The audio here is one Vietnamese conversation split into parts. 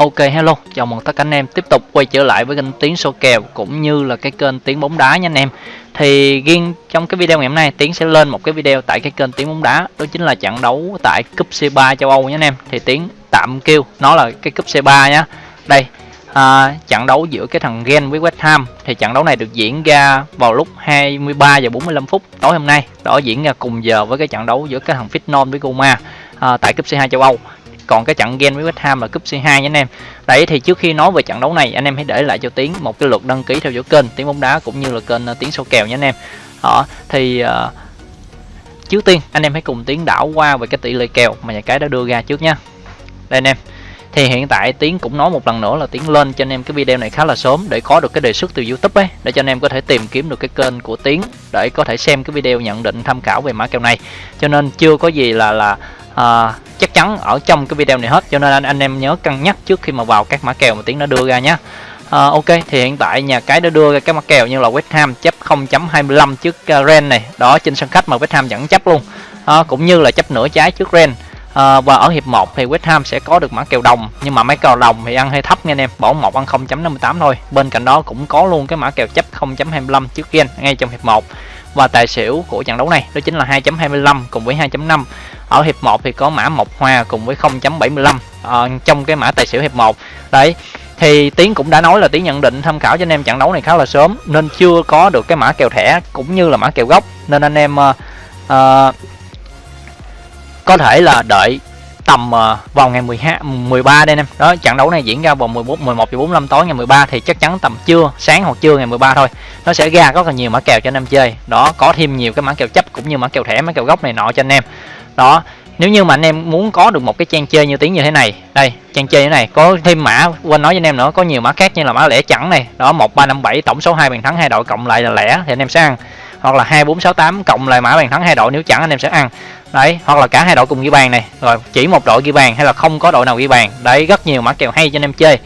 Ok hello, chào mừng tất cả anh em tiếp tục quay trở lại với kênh Tiến số kèo cũng như là cái kênh Tiến bóng đá nha anh em. Thì riêng trong cái video ngày hôm nay Tiến sẽ lên một cái video tại cái kênh Tiến bóng đá, đó chính là trận đấu tại cúp C3 châu Âu nha anh em. Thì Tiến tạm kêu nó là cái cúp C3 nhá. Đây, à, trận đấu giữa cái thằng Gen với West Ham thì trận đấu này được diễn ra vào lúc 23 giờ 45 phút tối hôm nay. Đó diễn ra cùng giờ với cái trận đấu giữa cái thằng Fitnon với Roma à, tại cúp C2 châu Âu còn cái trận game với West Ham là cúp C2 nha anh em. Đấy thì trước khi nói về trận đấu này anh em hãy để lại cho Tiến một cái lượt đăng ký theo dõi kênh Tiến bóng đá cũng như là kênh ờ, Tiến sâu kèo nha anh em. Đó thì uh, trước tiên anh em hãy cùng Tiến đảo qua về cái tỷ lệ kèo mà nhà cái đã đưa ra trước nha. Đây anh em thì hiện tại tiến cũng nói một lần nữa là tiến lên cho anh em cái video này khá là sớm để có được cái đề xuất từ youtube ấy để cho anh em có thể tìm kiếm được cái kênh của tiến để có thể xem cái video nhận định tham khảo về mã kèo này. Cho nên chưa có gì là là à, chắc chắn ở trong cái video này hết cho nên anh, anh em nhớ cân nhắc trước khi mà vào các mã kèo mà tiến đã đưa ra nhé à, ờ, ok thì hiện tại nhà cái đã đưa ra các mã kèo như là West Ham chấp 0.25 trước uh, Ren này đó trên sân khách mà West Ham vẫn chấp luôn. À, cũng như là chấp nửa trái trước Ren. À, và ở hiệp 1 thì West Ham sẽ có được mã kèo đồng nhưng mà mấy kèo đồng thì ăn hơi thấp nha anh em bỏ một ăn 0.58 thôi. Bên cạnh đó cũng có luôn cái mã kèo chấp 0.25 trước Gen ngay trong hiệp 1 và tài xỉu của trận đấu này đó chính là 2.25 cùng với 2.5 ở hiệp 1 thì có mã một hoa cùng với 0.75 à, ờ, trong cái mã tài xỉu hiệp 1 đấy thì tiến cũng đã nói là tiến nhận định tham khảo cho anh em trận đấu này khá là sớm nên chưa có được cái mã kèo thẻ cũng như là mã kèo gốc. Nên anh em uh, uh, có thể là đợi tầm uh, vào ngày 12 13 đây em. Đó trận đấu này diễn ra vào 14 11 giờ 45 tối ngày 13 thì chắc chắn tầm trưa sáng hoặc trưa ngày 13 thôi. Nó sẽ ra rất là nhiều mã kèo cho anh em chơi. Đó có thêm nhiều cái mã kèo chấp cũng như mã kèo thẻ mã kèo gốc này nọ cho anh em. Đó nếu như mà anh em muốn có được một cái trang chơi như tiếng như thế này đây trang chơi như thế này có thêm mã quên nói với anh em nữa có nhiều mã khác như là mã lẻ chẵn này. Đó một ba năm bảy tổng số hai bàn thắng hai đội cộng lại là lẻ thì anh em sẽ ăn. Hoặc là hai bốn sáu tám cộng lại mã bàn thắng hai đội nếu chẳng anh em sẽ ăn đấy hoặc là cả hai đội cùng ghi bàn này. Rồi chỉ một đội ghi bàn hay là không có đội nào ghi bàn. Đấy rất nhiều mã kèo hay cho anh em chơi.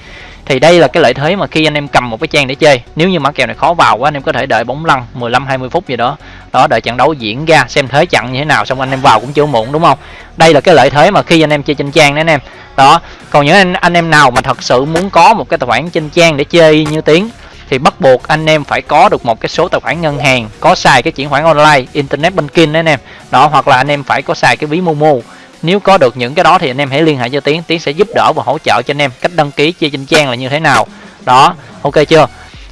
Thì đây là cái lợi thế mà khi anh em cầm một cái trang để chơi. Nếu như mã kèo này khó vào quá anh em có thể đợi bóng lăn 15 20 phút gì đó. Đó đợi trận đấu diễn ra xem thế trận như thế nào xong anh em vào cũng chưa muộn đúng không? Đây là cái lợi thế mà khi anh em chơi trên trang đấy anh em. Đó còn những anh, anh em nào mà thật sự muốn có một cái tài khoản trên trang để chơi như tiếng thì bắt buộc anh em phải có được một cái số tài khoản ngân hàng có xài cái chuyển khoản online internet banking đấy anh em. Đó hoặc là anh em phải có xài cái ví momo. Nếu có được những cái đó thì anh em hãy liên hệ cho tiến tiến sẽ giúp đỡ và hỗ trợ cho anh em cách đăng ký chơi trên trang là như thế nào. Đó ok chưa?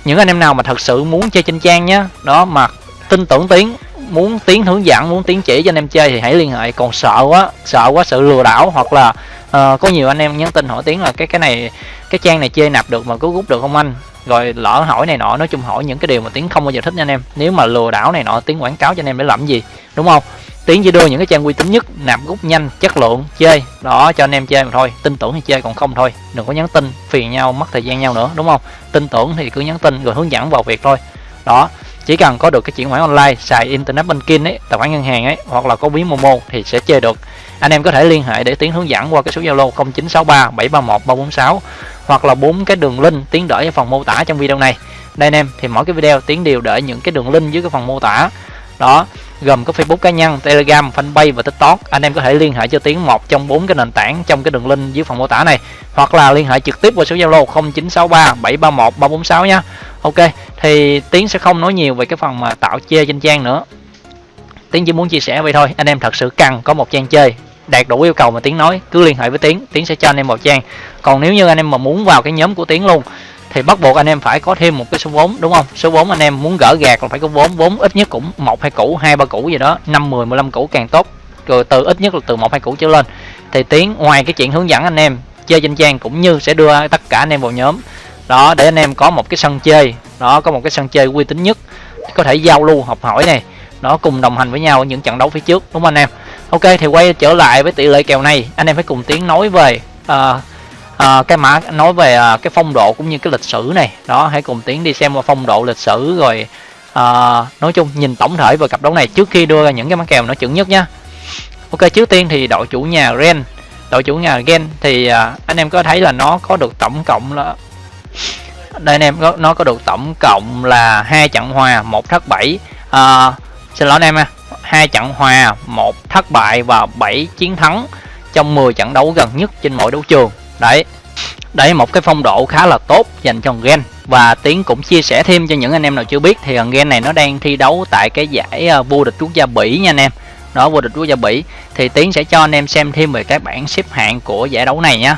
Những anh em nào mà thật sự muốn chơi trên trang nhé đó mà tin tưởng tiến muốn tiến hướng dẫn muốn tiến chỉ cho anh em chơi thì hãy liên hệ. Còn sợ quá sợ quá sự lừa đảo hoặc là uh, có nhiều anh em nhắn tin hỏi tiến là cái cái này cái trang này chơi nạp được mà cứ rút được không anh? Rồi lỡ hỏi này nọ, nói chung hỏi những cái điều mà tiến không bao giờ thích nha anh em. Nếu mà lừa đảo này nọ, tiến quảng cáo cho anh em để làm gì, đúng không? Tiến chỉ đưa những cái trang uy tín nhất, nạp rút nhanh, chất lượng, chơi. Đó, cho anh em chơi mà thôi, tin tưởng thì chơi, còn không thôi. Đừng có nhắn tin, phiền nhau, mất thời gian nhau nữa, đúng không? Tin tưởng thì cứ nhắn tin rồi hướng dẫn vào việc thôi. Đó, chỉ cần có được cái chuyển khoản online, xài internet banking ấy, tài khoản ngân hàng ấy, hoặc là có ví momo thì sẽ chơi được. Anh em có thể liên hệ để tiến hướng dẫn qua cái số zalo 0963 731 346 hoặc là bốn cái đường link tiến đỡ ở phần mô tả trong video này đây anh em thì mỗi cái video tiến đều để những cái đường link dưới cái phần mô tả đó gồm có Facebook cá nhân, Telegram, Fanpage và TikTok. Anh em có thể liên hệ cho Tiến một trong bốn cái nền tảng trong cái đường link dưới phần mô tả này hoặc là liên hệ trực tiếp qua số Zalo 0963 731 346 nhá Ok, thì Tiến sẽ không nói nhiều về cái phần mà tạo chơi trên trang nữa. Tiến chỉ muốn chia sẻ vậy thôi. Anh em thật sự cần có một trang chơi đạt đủ yêu cầu mà Tiến nói, cứ liên hệ với Tiến, Tiến sẽ cho anh em một trang. Còn nếu như anh em mà muốn vào cái nhóm của Tiến luôn thì bắt buộc anh em phải có thêm một cái số vốn đúng không? Số vốn anh em muốn gỡ gạt là phải có vốn vốn ít nhất cũng một hai củ hai ba củ gì đó năm mười mười lăm củ càng tốt. Rồi từ ít nhất là từ một hai củ trở lên. Thì tiến ngoài cái chuyện hướng dẫn anh em chơi trên trang cũng như sẽ đưa tất cả anh em vào nhóm. Đó để anh em có một cái sân chơi đó có một cái sân chơi uy tín nhất có thể giao lưu học hỏi này nó cùng đồng hành với nhau ở những trận đấu phía trước đúng không anh em? Ok thì quay trở lại với tỷ lệ kèo này anh em phải cùng tiến nói về uh, à, cái mã nói về à, cái phong độ cũng như cái lịch sử này. Đó hãy cùng tiến đi xem qua phong độ lịch sử rồi à, nói chung nhìn tổng thể về cặp đấu này trước khi đưa ra những cái mã kèo nó chuẩn nhất nhá. Ok trước tiên thì đội chủ nhà Ren. Đội chủ nhà Gen thì à, anh em có thấy là nó có được tổng cộng là đây anh em có nó có được tổng cộng là hai trận hòa một thất bảy à, xin lỗi anh em ha hai trận hòa một thất bại và 7 chiến thắng trong 10 trận đấu gần nhất trên mỗi đấu trường đấy. Đấy một cái phong độ khá là tốt dành cho gen. Và tiến cũng chia sẻ thêm cho những anh em nào chưa biết thì gen này nó đang thi đấu tại cái giải ờ, vô địch quốc gia bỉ nha anh em. Đó vô địch quốc gia bỉ. Thì tiến sẽ cho anh em xem thêm về các bảng xếp hạng của giải đấu này nhá.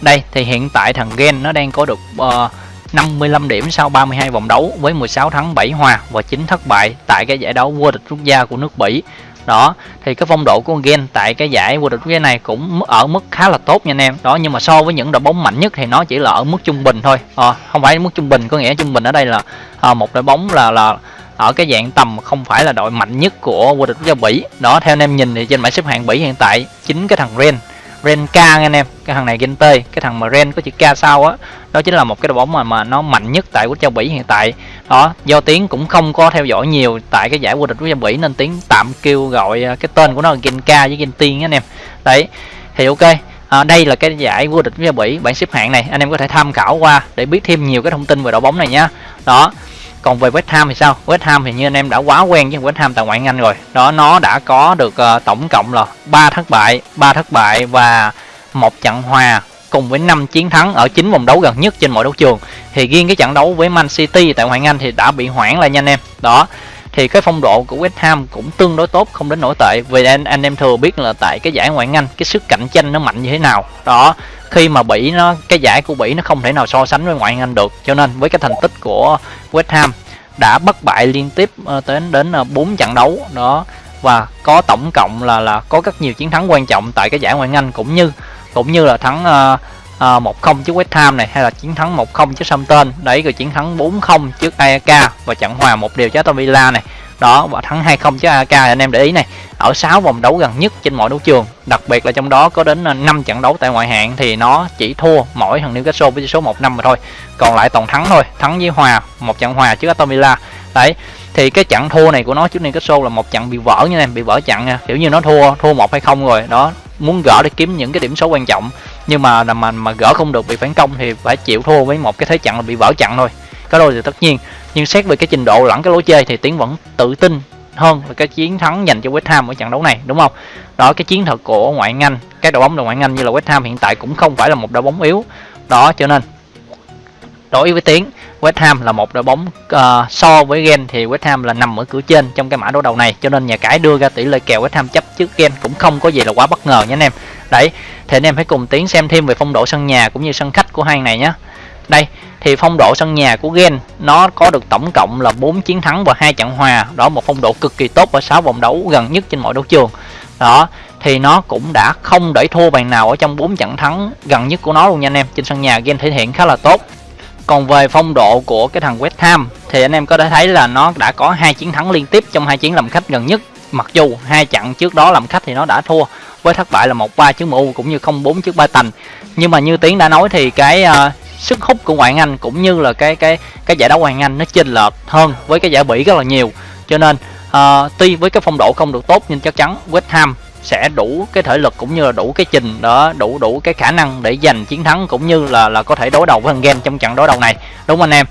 Đây thì hiện tại thằng gen nó đang có được ờ, uh, 55 điểm sau 32 vòng đấu với 16 thắng 7 hòa và 9 thất bại tại cái giải đấu vô địch quốc gia của nước Bỉ. Đó, thì cái phong độ của Gen tại cái giải vô địch quốc gia này cũng ở mức khá là tốt nha anh em. Đó, nhưng mà so với những đội bóng mạnh nhất thì nó chỉ là ở mức trung bình thôi. À, không phải mức trung bình có nghĩa trung bình ở đây là à, một đội bóng là là ở cái dạng tầm không phải là đội mạnh nhất của vô địch quốc gia Bỉ. Đó, theo anh em nhìn thì trên bảng xếp hạng Bỉ hiện tại chính cái thằng Ren Renka nghe anh em. Cái thằng này Gente cái thằng mà Ren có chữ K sau á đó chính là một cái đội bóng mà mà nó mạnh nhất tại quốc gia Bỉ hiện tại. Đó do tiến cũng không có theo dõi nhiều tại cái giải vô địch quốc gia Bỉ nên tiến tạm kêu gọi à, cái tên của nó là Genka với Gen Tiên anh em. Đấy thì ok à, đây là cái giải vô địch quốc gia Bỉ bảng xếp hạng này. Anh em có thể tham khảo qua để biết thêm nhiều cái thông tin về đội bóng này nhá. Đó còn về West Ham thì sao? West Ham thì như anh em đã quá quen với West Ham tại ngoại Anh rồi. Đó nó đã có được uh, tổng cộng là ba thất bại ba thất bại và một trận hòa cùng với 5 chiến thắng ở chín vòng đấu gần nhất trên mọi đấu trường. Thì riêng cái trận đấu với Man City tại ngoại Anh thì đã bị hoãn lại nha anh em. Đó thì cái phong độ của West Ham cũng tương đối tốt không đến nổi tệ. Vì anh anh em thừa biết là tại cái giải ngoại Anh cái sức cạnh tranh nó mạnh như thế nào. Đó khi mà Bỉ nó cái giải của Bỉ nó không thể nào so sánh với ngoại hạng Anh được. Cho nên với cái thành tích của West Ham đã bất bại liên tiếp ờ, đến đến uh, 4 trận đấu đó. Và có tổng cộng là là có rất nhiều chiến thắng quan trọng tại cái giải ngoại hạng Anh cũng như cũng như là thắng ờ, ờ, một uh, 1-0 trước West Ham này hay là chiến thắng 1-0 trước Southampton. Đấy rồi chiến thắng 4-0 trước AEK và trận hòa một điều trước Aston Villa này đó, và thắng 2-0 chứ AK anh em để ý này. Ở 6 vòng đấu gần nhất trên mọi đấu trường, đặc biệt là trong đó có đến ờ, 5 trận đấu tại ngoại hạng thì nó chỉ thua mỗi thằng Newcastle với số 1 năm mà thôi. Còn lại toàn thắng thôi, thắng với hòa, một trận hòa trước Aston Villa. Đấy, thì cái trận thua này của nó trước Newcastle là một trận bị vỡ như này bị vỡ trận nha. Kiểu như nó thua thua một hay không rồi, đó, muốn gỡ để kiếm những cái điểm số quan trọng. Nhưng mà mà mà gỡ không được bị phản công thì phải chịu thua với một cái thế trận là bị vỡ trận thôi có đôi thì tất nhiên. Nhưng xét về cái trình độ lẫn cái lối chơi thì tiến vẫn tự tin hơn là cái chiến thắng dành cho West Ham ở trận đấu này đúng không? Đó cái chiến thuật của ngoại hạng Anh các đội bóng đội ngoại hạng Anh như là West Ham hiện tại cũng không phải là một đội bóng yếu. Đó cho nên đối với tiến West Ham là một đội bóng uh, so với Gen thì West Ham là nằm ở cửa trên trong cái mã đấu đầu này. Cho nên nhà cái đưa ra tỷ lệ kèo West Ham chấp trước Gen cũng không có gì là quá bất ngờ nha anh em. Đấy thì anh em hãy cùng tiến xem thêm về phong độ sân nhà cũng như sân khách của hai này nhé đây thì phong độ sân nhà của Gen nó có được tổng cộng là 4 chiến thắng và hai trận hòa. Đó một phong độ cực kỳ tốt ở 6 vòng đấu gần nhất trên mọi đấu trường. Đó thì nó cũng đã không để thua bàn nào ở trong 4 trận thắng gần nhất của nó luôn nha anh em. Trên sân nhà Gen thể hiện khá là tốt. Còn về phong độ của cái thằng West Ham thì anh em có thể thấy là nó đã có hai chiến thắng liên tiếp trong hai chiến làm khách gần nhất. Mặc dù hai trận trước đó làm khách thì nó đã thua với thất bại là một ba trước MU cũng như không bốn trước ba tành. Nhưng mà như tiến đã nói thì cái uh, sức hút của ngoại anh cũng như là cái cái cái giải đấu ngoại anh nó chênh lệch hơn với cái giải bỉ rất là nhiều. Cho nên uh, tuy với cái phong độ không được tốt nhưng chắc chắn West Ham sẽ đủ cái thể lực cũng như là đủ cái trình đó đủ đủ cái khả năng để giành chiến thắng cũng như là là có thể đối đầu với thằng game trong trận đối đầu này. Đúng không anh em?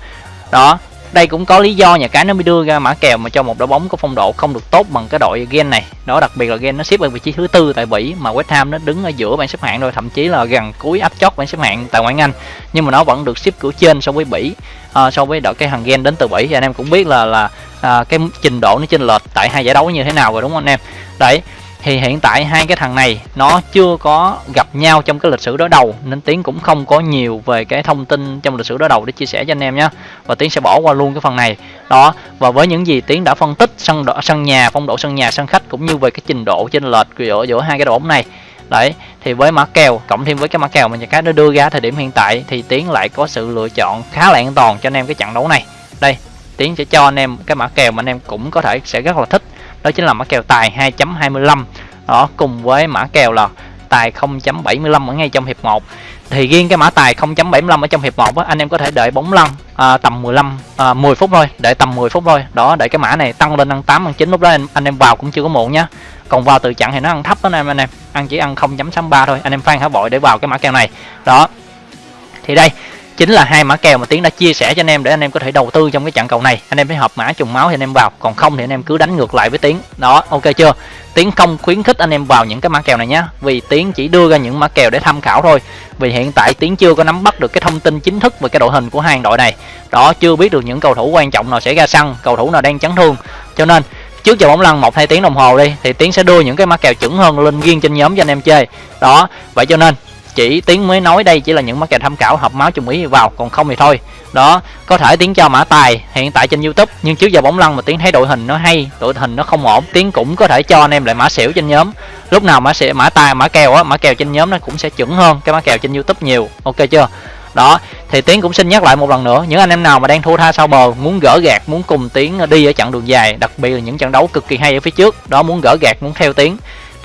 Đó đây cũng có lý do nhà cái nó mới đưa ra mã kèo mà cho một đội bóng có phong độ không được tốt bằng cái đội Gen này. Đó đặc biệt là Gen nó xếp ở vị trí thứ tư tại Bỉ mà West Ham nó đứng ở giữa bảng xếp hạng rồi thậm chí là gần cuối áp chót bảng xếp hạng tại ngoại Anh. Nhưng mà nó vẫn được xếp cửa trên so với Bỉ à, so với đội cái hàng Gen đến từ Bỉ. Thì anh em cũng biết là là à, cái trình độ nó chênh lệch tại hai giải đấu như thế nào rồi đúng không anh em? Đấy thì hiện tại hai cái thằng này nó chưa có gặp nhau trong cái lịch sử đối đầu nên tiến cũng không có nhiều về cái thông tin trong lịch sử đối đầu để chia sẻ cho anh em nhé và tiến sẽ bỏ qua luôn cái phần này. Đó và với những gì tiến đã phân tích sân độ, sân nhà phong độ sân nhà sân khách cũng như về cái trình độ trên lệch giữa giữa hai cái đội bóng này. Đấy thì với mã kèo cộng thêm với cái mã kèo mà nhà cái nó đưa ra thời điểm hiện tại thì tiến lại có sự lựa chọn khá là an toàn cho anh em cái trận đấu này. Đây tiến sẽ cho anh em cái mã kèo mà anh em cũng có thể sẽ rất là thích đó chính là mã kèo tài 2.25 đó cùng với mã kèo là tài 0.75 ở ngay trong hiệp 1 thì riêng cái mã tài 0.75 ở trong hiệp 1 á, anh em có thể đợi bóng lăn à, tầm 15 à, 10 phút thôi đợi tầm 10 phút thôi. Đó để cái mã này tăng lên ăn 8 ăn 9 lúc đó anh, anh em vào cũng chưa có muộn nhá. Còn vào từ chặn thì nó ăn thấp đó anh em anh em. Ăn chỉ ăn 0.63 thôi anh em phan hả bội để vào cái mã kèo này. Đó. Thì đây chính là hai mã kèo mà tiến đã chia sẻ cho anh em để anh em có thể đầu tư trong cái trận cầu này. Anh em phải hợp mã, trùng máu thì anh em vào. Còn không thì anh em cứ đánh ngược lại với tiến. Đó, ok chưa? Tiến không khuyến khích anh em vào những cái mã kèo này nhé vì tiến chỉ đưa ra những mã kèo để tham khảo thôi. Vì hiện tại tiến chưa có nắm bắt được cái thông tin chính thức về cái đội hình của hai đội này. Đó, chưa biết được những cầu thủ quan trọng nào sẽ ra sân, cầu thủ nào đang chấn thương. Cho nên, trước giờ bóng lăn một hai tiếng đồng hồ đi, thì tiến sẽ đưa những cái mã kèo chuẩn hơn lên riêng trên nhóm cho anh em chơi. Đó, vậy cho nên chỉ tiếng mới nói đây chỉ là những mã kèo tham khảo hợp máu chung ý vào, còn không thì thôi. Đó, có thể tiếng cho mã tài hiện tại trên youtube, nhưng trước giờ bóng lăn mà tiếng thấy đội hình nó hay đội hình nó không ổn, tiếng cũng có thể cho anh em lại mã xỉu trên nhóm. Lúc nào mã sẽ mã tài, mã kèo á, mã kèo trên nhóm nó cũng sẽ chuẩn hơn cái mã kèo trên youtube nhiều. Ok chưa? Đó, thì tiến cũng xin nhắc lại một lần nữa, những anh em nào mà đang thua tha sau bờ, muốn gỡ gạt, muốn cùng tiến đi ở chặng đường dài, đặc biệt là những trận đấu cực kỳ hay ở phía trước, đó, muốn gỡ gạt, muốn theo tiến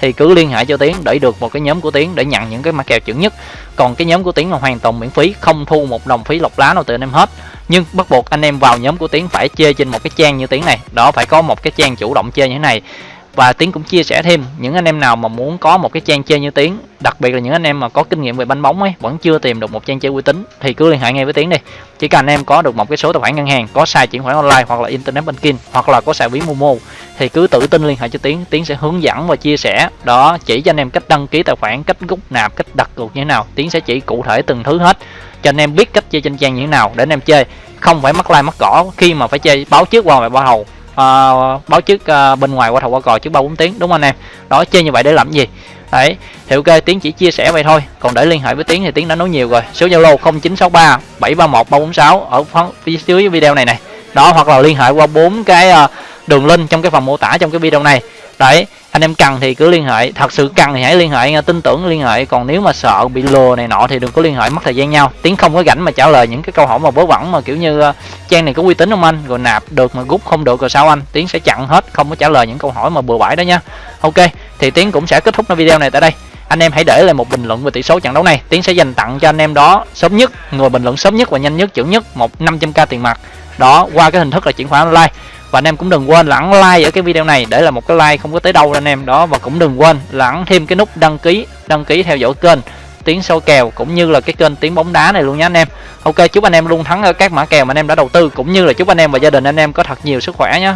thì cứ liên hệ cho tiến để được một cái nhóm của tiến để nhận những cái mã kèo chuẩn nhất. Còn cái nhóm của tiến là hoàn toàn miễn phí, không thu một đồng phí lọc lá nào từ anh em hết. Nhưng bắt buộc anh em vào nhóm của tiến phải chơi trên một cái trang như tiến này. Đó, phải có một cái trang chủ động chơi như thế này và tiến cũng chia sẻ thêm, những anh em nào mà muốn có một cái trang chơi như tiến, đặc biệt là những anh em mà có kinh nghiệm về banh bóng ấy, vẫn chưa tìm được một trang chơi uy tín, thì cứ liên hệ ngay với tiến đi. Chỉ cần anh em có được một cái số tài khoản ngân hàng, có xài chuyển khoản online hoặc là internet banking, hoặc là có xài ví momo, thì cứ tự tin liên hệ cho tiến tiến sẽ hướng dẫn và chia sẻ. Đó, chỉ cho anh em cách đăng ký tài khoản, cách rút nạp, cách đặt cược như thế nào, tiến sẽ chỉ cụ thể từng thứ hết, cho anh em biết cách chơi trên trang như thế nào để anh em chơi. Không phải mắc like mắc cỏ, khi mà phải chơi báo trước qua và ba hầu uh, báo trước uh, bên ngoài qua thầu qua cò trước ba bốn tiếng đúng không anh em? Đó chơi như vậy để làm gì? Đấy thì ok tiến chỉ chia sẻ vậy thôi. Còn để liên hệ với tiến thì tiến đã nói nhiều rồi. Số zalo 0963 731 346 ở phía dưới video này này đó hoặc là liên hệ qua bốn cái uh, đường link trong cái phần mô tả trong cái video này. Đấy, anh em cần thì cứ liên hệ, thật sự cần thì hãy liên hệ tin tưởng liên hệ, còn nếu mà sợ bị lừa này nọ thì đừng có liên hệ, mất thời gian nhau. Tiếng không có rảnh mà trả lời những cái câu hỏi mà vớ vẩn mà kiểu như ờ, trang này có uy tín không anh? Rồi nạp được mà rút không được rồi sao anh? Tiếng sẽ chặn hết, không có trả lời những câu hỏi mà bừa bãi đó nha. Ok, thì tiếng cũng sẽ kết thúc video này tại đây. Anh em hãy để lại một bình luận về tỷ số trận đấu này. Tiến sẽ dành tặng cho anh em đó sớm nhất người bình luận sớm nhất và nhanh nhất chuẩn nhất, một 500k tiền mặt. Đó, qua cái hình thức là chuyển khoản online và anh em cũng đừng quên lẳng like ở cái video này để là một cái like không có tới đâu anh em. Đó, và cũng đừng quên lẳng thêm cái nút đăng ký đăng ký theo dõi kênh tiếng sâu kèo cũng như là cái kênh tiếng bóng đá này luôn nhé anh em. Ok, chúc anh em luôn thắng ở các mã kèo mà anh em đã đầu tư, cũng như là chúc anh em và gia đình anh em có thật nhiều sức khỏe nhé